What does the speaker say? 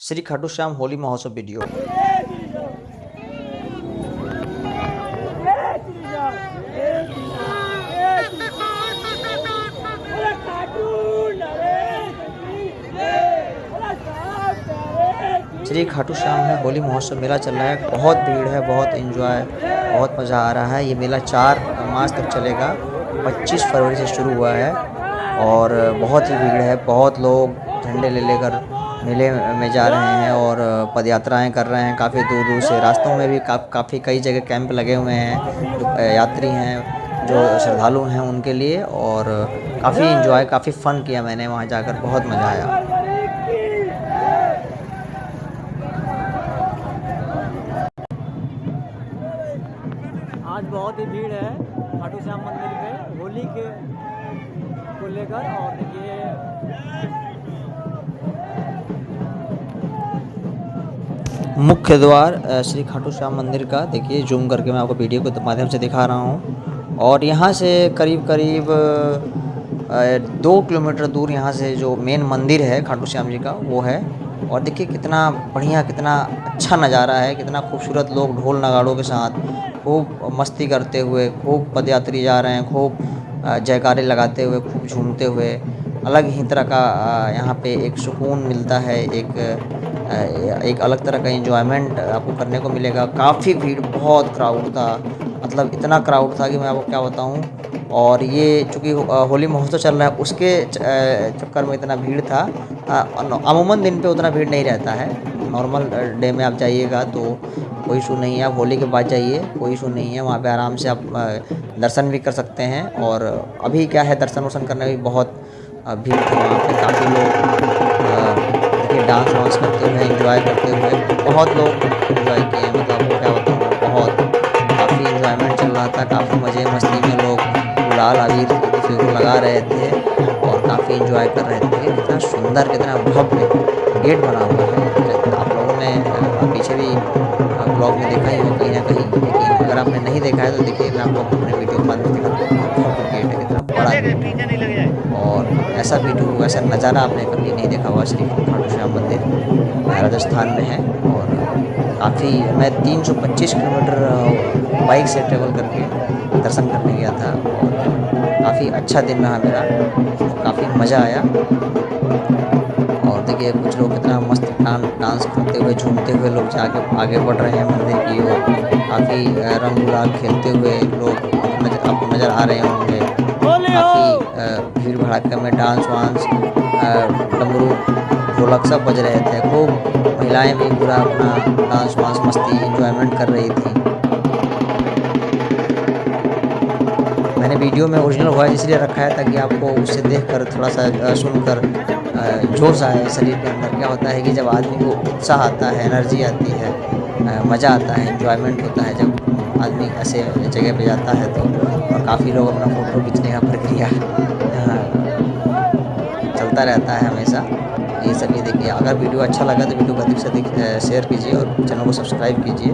श्री खाटू श्याम होली महोत्सव वीडियो। श्री खाटू श्याम में होली महोत्सव मेला चल रहा है, बहुत भीड़ है, बहुत एंजॉय बहुत मज़ा आ रहा है। ये मेला चार मार्च तक चलेगा 25 फरवरी से शुरू हुआ है और बहुत ही भीड़ है, बहुत लोग झंडे ले लेकर मेले में जा रहे हैं और पदयात्राएँ कर रहे हैं। काफ़ी दूर दूर से रास्तों में भी का, काफ़ी कई जगह कैंप लगे हुए हैं। जो यात्री हैं जो श्रद्धालु हैं उनके लिए और काफ़ी इन्जॉय काफ़ी फ़न किया मैंने वहाँ जाकर। बहुत मज़ा आया। आज बहुत ही भीड़ है खाटू श्याम मंदिर पे होली के को लेकर और मुख्य द्वार श्री खाटू श्याम मंदिर का। देखिए, जूम करके मैं आपको वीडियो के माध्यम से दिखा रहा हूँ। और यहाँ से करीब करीब दो किलोमीटर दूर यहाँ से जो मेन मंदिर है खाटू श्याम जी का, वो है। और देखिए, कितना बढ़िया, कितना अच्छा नज़ारा है, कितना खूबसूरत लोग ढोल नगाड़ों के साथ खूब मस्ती करते हुए, खूब पदयात्री जा रहे हैं, खूब जयकारे लगाते हुए, खूब झूमते हुए। अलग ही तरह का यहाँ पे एक सुकून मिलता है, एक एक अलग तरह का इन्जॉयमेंट आपको करने को मिलेगा। काफ़ी भीड़, बहुत क्राउड था। मतलब इतना क्राउड था कि मैं आपको क्या बताऊँ? और ये चूँकि होली महोत्सव चल रहा है, उसके चक्कर में इतना भीड़ था। अमूमन दिन पे उतना भीड़ नहीं रहता है। नॉर्मल डे में आप जाइएगा तो कोई इशू नहीं है। आप होली के बाद जाइए, कोई इशू नहीं है। वहाँ पे आराम से आप दर्शन भी कर सकते हैं। और अभी क्या है, दर्शन वर्शन करने में बहुत भीड़ थी वहाँ पर काफ़ी लोग अ, डांस वांस करते हुए एंजॉय करते हुए बहुत लोग एंजॉय किए मतलब क्या बताऊँ बहुत काफ़ी इन्जॉयमेंट चल रहा था काफ़ी मज़े मस्ती में लोग गुलाल अबीर को लगा रहे थे और काफ़ी इन्जॉय कर रहे थे। कितना सुंदर कितना भव्य गेट बना हुआ है। आप लोगों ने पीछे भी ब्लॉग में देखा ही होगा कहीं ना कहीं। लेकिन अगर आपने नहीं देखा है तो देखिए मैं आपको अपने वीडियो के ऐसा वीडियो ऐसा नज़ारा आपने कभी नहीं देखा हुआ श्री खाटू श्याम मंदिर राजस्थान में है और काफ़ी, मैं 325 किलोमीटर बाइक से ट्रेवल करके दर्शन करने गया था और काफ़ी अच्छा दिन रहा मेरा, काफ़ी मज़ा आया। और देखिए, कुछ लोग कितना मस्त डांस करते हुए, झूमते हुए लोग जाके आगे बढ़ रहे हैं मंदिर की ओर, काफ़ी रंग गुलाल खेलते हुए लोग नज़र, आपको नज़र आ रहे होंगे। काफ़ी भीड़ भड़ाके में डांस वांस डमरू ढोलक सब बज रहे थे। खूब महिलाएँ भी पूरा अपना डांस वांस मस्ती इंजॉयमेंट कर रही थी। मैंने वीडियो में ओरिजिनल वॉइस इसलिए रखा है ताकि आपको उससे देखकर थोड़ा सा सुनकर जोश आए शरीर के अंदर। क्या होता है कि जब आदमी को उत्साह आता है एनर्जी आती है मज़ा आता है इंजॉयमेंट होता है जब आदमी ऐसे जगह पे जाता है तो और काफ़ी लोग अपना फ़ोटो खींचने का प्रक्रिया चलता रहता है हमेशा। ये सब ये देखिए, अगर वीडियो अच्छा लगा तो वीडियो को अधिक से अधिक शेयर कीजिए और चैनल को सब्सक्राइब कीजिए।